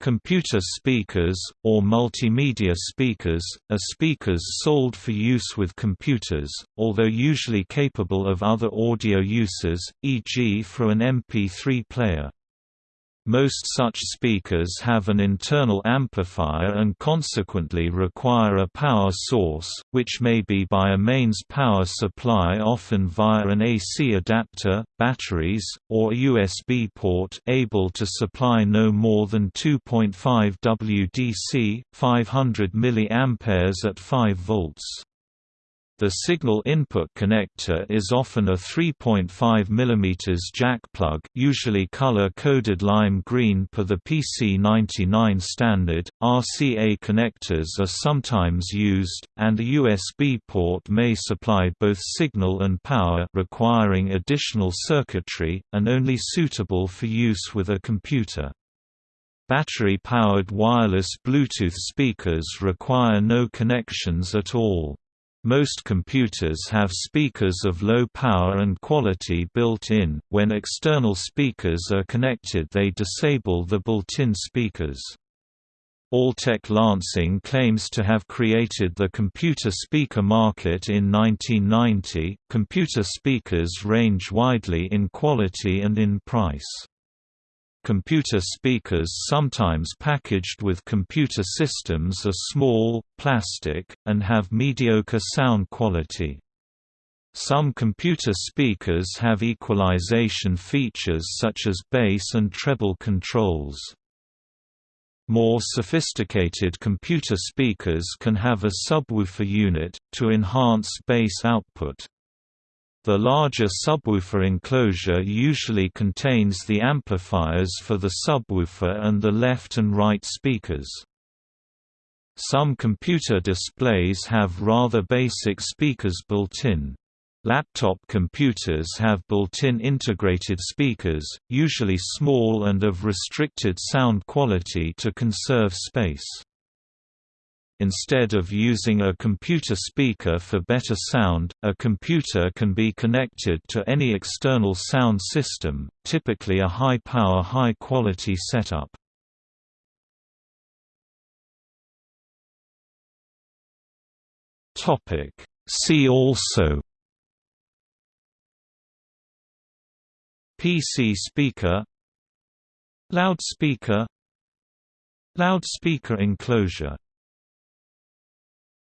Computer speakers, or multimedia speakers, are speakers sold for use with computers, although usually capable of other audio uses, e.g. for an MP3 player. Most such speakers have an internal amplifier and consequently require a power source, which may be by a mains power supply often via an AC adapter, batteries, or USB port able to supply no more than 2.5 WDC 500 mA at 5 volts. The signal input connector is often a 3.5 mm jack plug usually color-coded lime green per the PC99 standard, RCA connectors are sometimes used, and a USB port may supply both signal and power requiring additional circuitry, and only suitable for use with a computer. Battery-powered wireless Bluetooth speakers require no connections at all. Most computers have speakers of low power and quality built in, when external speakers are connected they disable the built-in speakers. Altec Lansing claims to have created the computer speaker market in 1990. Computer speakers range widely in quality and in price computer speakers sometimes packaged with computer systems are small, plastic, and have mediocre sound quality. Some computer speakers have equalization features such as bass and treble controls. More sophisticated computer speakers can have a subwoofer unit, to enhance bass output. The larger subwoofer enclosure usually contains the amplifiers for the subwoofer and the left and right speakers. Some computer displays have rather basic speakers built in. Laptop computers have built-in integrated speakers, usually small and of restricted sound quality to conserve space. Instead of using a computer speaker for better sound, a computer can be connected to any external sound system, typically a high-power high-quality setup. See also PC speaker Loudspeaker Loudspeaker enclosure